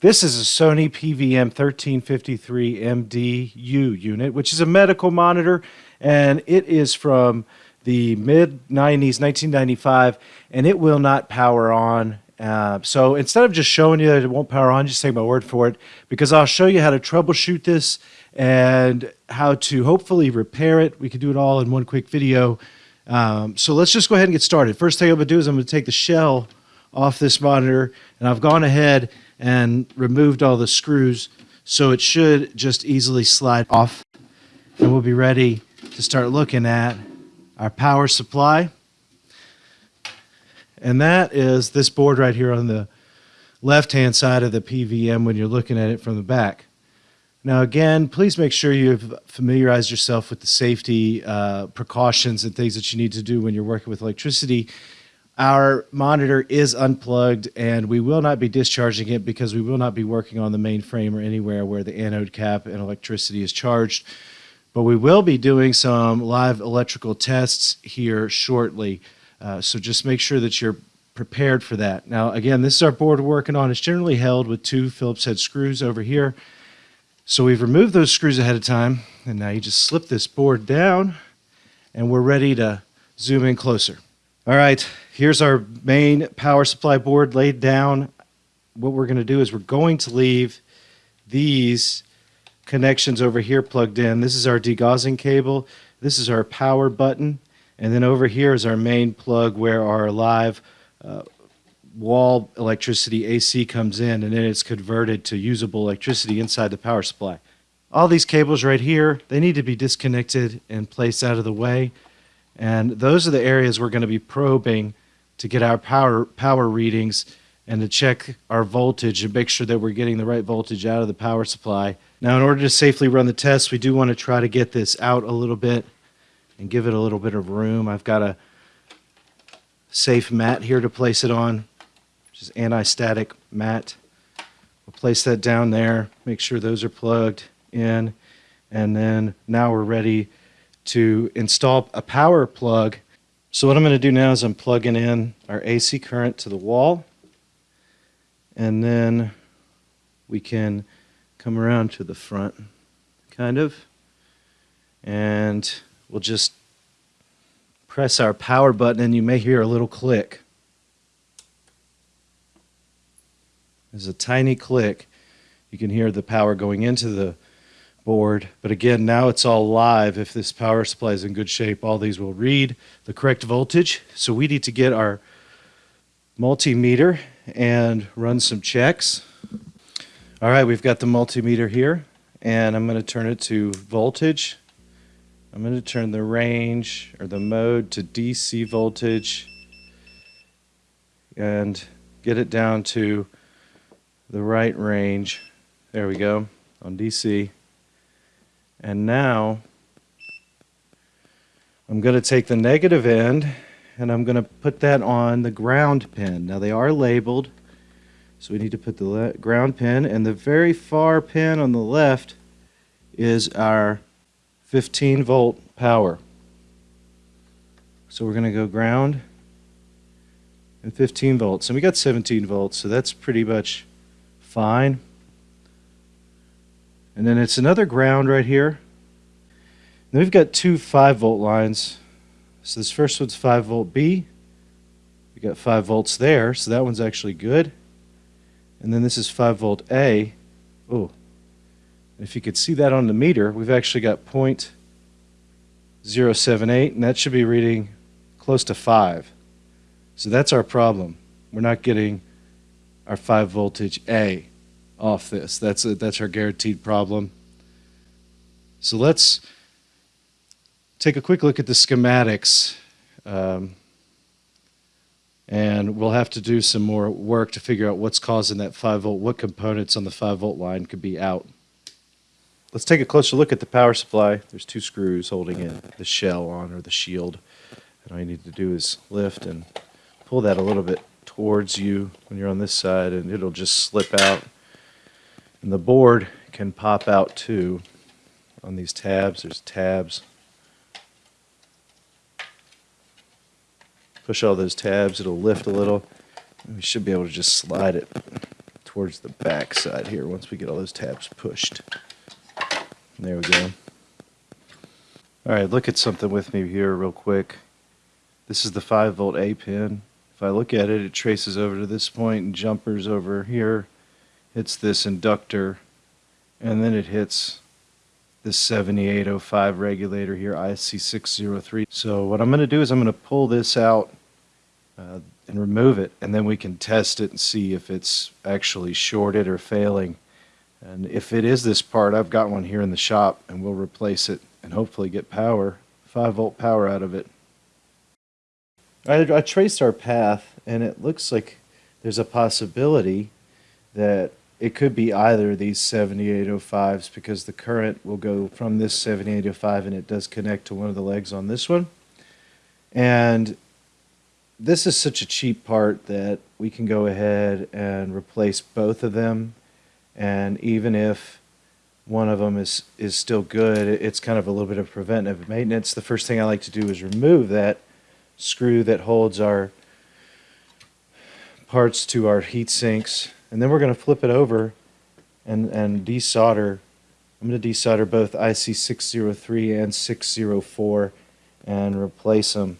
This is a Sony PVM 1353 MDU unit, which is a medical monitor, and it is from the mid 90s, 1995, and it will not power on. Uh, so instead of just showing you that it won't power on, just take my word for it, because I'll show you how to troubleshoot this and how to hopefully repair it. We can do it all in one quick video. Um, so let's just go ahead and get started. First thing I'm to do is I'm going to take the shell off this monitor, and I've gone ahead and removed all the screws, so it should just easily slide off. And we'll be ready to start looking at our power supply. And that is this board right here on the left-hand side of the PVM when you're looking at it from the back. Now, again, please make sure you've familiarized yourself with the safety uh, precautions and things that you need to do when you're working with electricity. Our monitor is unplugged and we will not be discharging it because we will not be working on the mainframe or anywhere where the anode cap and electricity is charged. But we will be doing some live electrical tests here shortly. Uh, so just make sure that you're prepared for that. Now, again, this is our board we're working on. It's generally held with two Phillips head screws over here. So we've removed those screws ahead of time, and now you just slip this board down, and we're ready to zoom in closer. All right, here's our main power supply board laid down. What we're going to do is we're going to leave these connections over here plugged in. This is our degaussing cable. This is our power button. And then over here is our main plug where our live uh, wall electricity AC comes in and then it's converted to usable electricity inside the power supply. All these cables right here, they need to be disconnected and placed out of the way. And those are the areas we're going to be probing to get our power power readings and to check our voltage and make sure that we're getting the right voltage out of the power supply. Now, in order to safely run the test, we do want to try to get this out a little bit and give it a little bit of room. I've got a safe mat here to place it on which is anti-static mat. We'll place that down there, make sure those are plugged in, and then now we're ready to install a power plug. So what I'm going to do now is I'm plugging in our AC current to the wall, and then we can come around to the front, kind of, and we'll just press our power button and you may hear a little click. There's a tiny click. You can hear the power going into the board. But again, now it's all live. If this power supply is in good shape, all these will read the correct voltage. So we need to get our multimeter and run some checks. All right, we've got the multimeter here, and I'm going to turn it to voltage. I'm going to turn the range or the mode to DC voltage and get it down to the right range. There we go on DC. And now I'm going to take the negative end and I'm going to put that on the ground pin. Now they are labeled, so we need to put the ground pin, and the very far pin on the left is our 15 volt power. So we're going to go ground and 15 volts. And we got 17 volts, so that's pretty much fine. And then it's another ground right here. Then we've got two 5 volt lines. So this first one's 5 volt B. We got 5 volts there, so that one's actually good. And then this is 5 volt A. Oh, if you could see that on the meter, we've actually got 0.078, and that should be reading close to 5. So that's our problem. We're not getting our 5 voltage A off this. That's, a, that's our guaranteed problem. So let's take a quick look at the schematics. Um, and we'll have to do some more work to figure out what's causing that 5 volt, what components on the 5 volt line could be out. Let's take a closer look at the power supply. There's two screws holding it, the shell on or the shield. And all you need to do is lift and pull that a little bit towards you when you're on this side and it'll just slip out. And the board can pop out too on these tabs. There's tabs. Push all those tabs, it'll lift a little. We should be able to just slide it towards the back side here once we get all those tabs pushed. There we go. All right, look at something with me here real quick. This is the 5 volt A pin. If I look at it, it traces over to this point and jumpers over here, hits this inductor, and then it hits this 7805 regulator here, IC603. So what I'm going to do is I'm going to pull this out uh, and remove it, and then we can test it and see if it's actually shorted or failing. And if it is this part, I've got one here in the shop, and we'll replace it and hopefully get power, 5 volt power out of it. I, I traced our path, and it looks like there's a possibility that it could be either of these 7805s because the current will go from this 7805 and it does connect to one of the legs on this one. And this is such a cheap part that we can go ahead and replace both of them. And even if one of them is, is still good, it's kind of a little bit of preventive maintenance. The first thing I like to do is remove that screw that holds our parts to our heat sinks and then we're going to flip it over and, and desolder. I'm going to desolder both IC603 and 604 and replace them.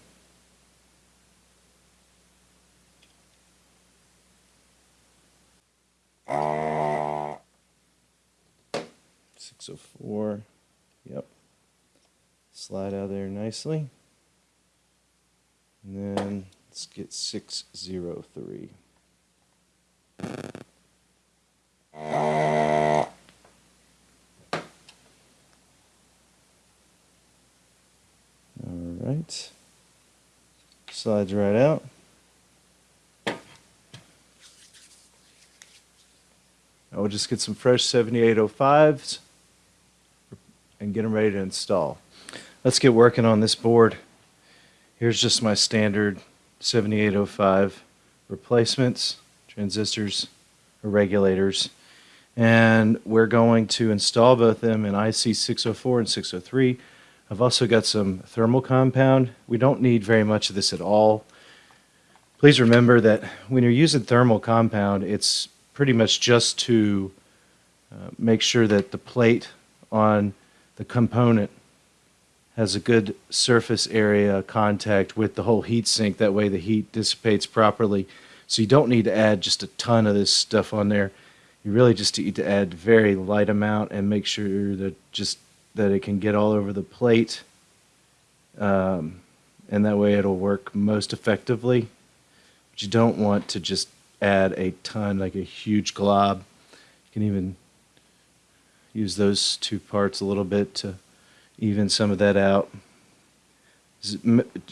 Six oh four. Yep. Slide out there nicely. And then let's get 603. Alright. Slides right out. I will just get some fresh 7805s and get them ready to install. Let's get working on this board. Here's just my standard 7805 replacements transistors, or regulators and we're going to install both them in IC 604 and 603. I've also got some thermal compound. We don't need very much of this at all. Please remember that when you're using thermal compound, it's pretty much just to uh, make sure that the plate on the component has a good surface area contact with the whole heat sink. That way the heat dissipates properly. So you don't need to add just a ton of this stuff on there. You really just need to add very light amount and make sure that just that it can get all over the plate um, and that way it'll work most effectively. But you don't want to just add a ton like a huge glob. You can even use those two parts a little bit to even some of that out.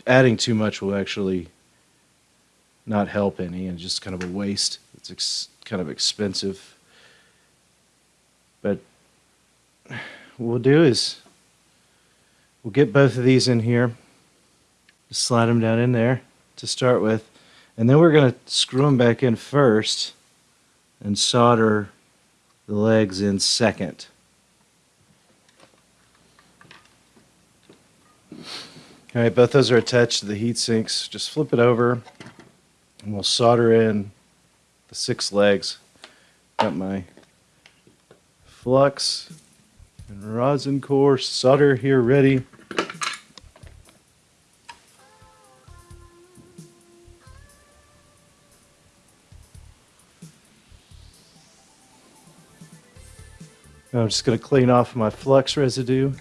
Adding too much will actually not help any and just kind of a waste it's kind of expensive but what we'll do is we'll get both of these in here. Just slide them down in there to start with. And then we're going to screw them back in first and solder the legs in second. All right, both those are attached to the heat sinks. Just flip it over and we'll solder in the six legs. Got my flux and rosin core solder here ready. I'm just going to clean off my flux residue,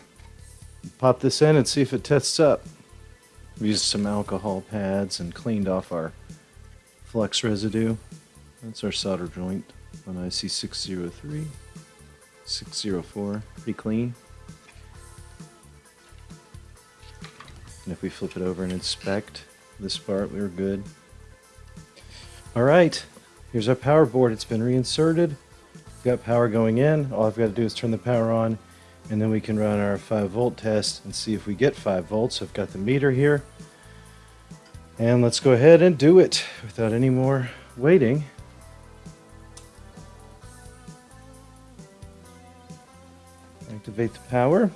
pop this in and see if it tests up. We used some alcohol pads and cleaned off our flux residue. That's our solder joint on IC603. 604, pretty clean. And if we flip it over and inspect this part, we are good. All right, here's our power board. It's been reinserted. We've got power going in. All I've got to do is turn the power on and then we can run our 5 volt test and see if we get 5 volts. I've got the meter here. And let's go ahead and do it without any more waiting. activate the power.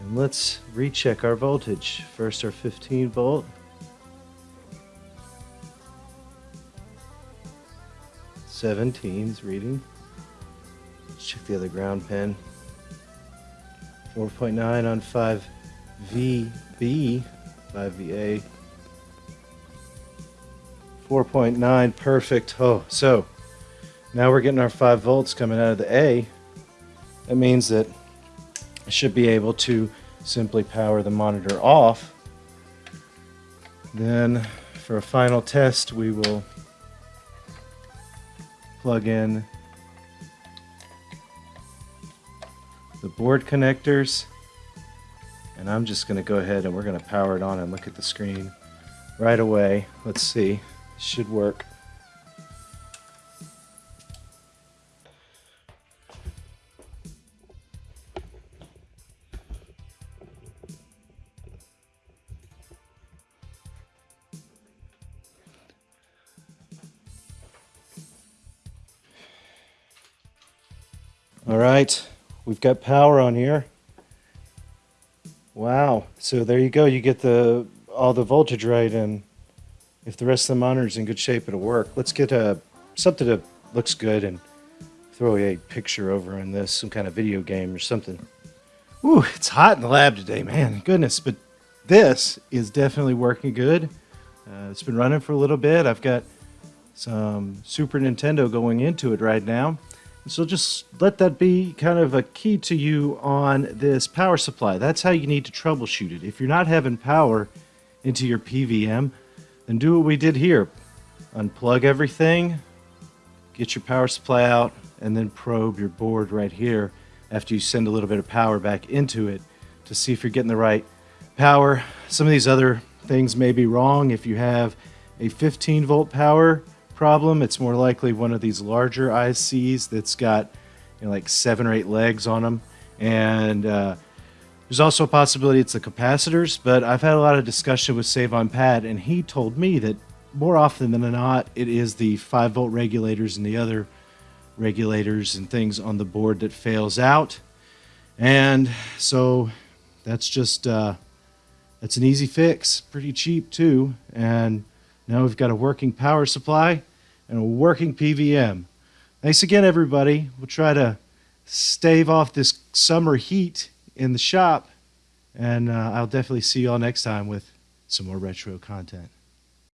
And let's recheck our voltage. First our 15 volt. 17's reading. Let's check the other ground pin. 4.9 on 5VB, 5VA. 4.9, perfect. Oh, so now we're getting our 5 volts coming out of the A. That means that I should be able to simply power the monitor off. Then for a final test, we will plug in the board connectors and I'm just going to go ahead and we're going to power it on and look at the screen right away. Let's see. Should work. All right, we've got power on here. Wow, so there you go. You get the all the voltage right, and if the rest of the monitor's in good shape, it'll work. Let's get a something that looks good and throw a picture over in this, some kind of video game or something. Ooh, it's hot in the lab today, man. Goodness, but this is definitely working good. Uh, it's been running for a little bit. I've got some Super Nintendo going into it right now. So just let that be kind of a key to you on this power supply. That's how you need to troubleshoot it. If you're not having power into your PVM, then do what we did here. Unplug everything, get your power supply out, and then probe your board right here after you send a little bit of power back into it to see if you're getting the right power. Some of these other things may be wrong. If you have a 15 volt power, problem. It's more likely one of these larger ICs that's got you know, like seven or eight legs on them. And uh, there's also a possibility it's the capacitors, but I've had a lot of discussion with Save on Pat, and he told me that more often than not, it is the 5 volt regulators and the other regulators and things on the board that fails out. And so that's just, uh, that's an easy fix, pretty cheap too. And now we've got a working power supply and a working PVM. Thanks again, everybody. We'll try to stave off this summer heat in the shop, and uh, I'll definitely see you all next time with some more retro content.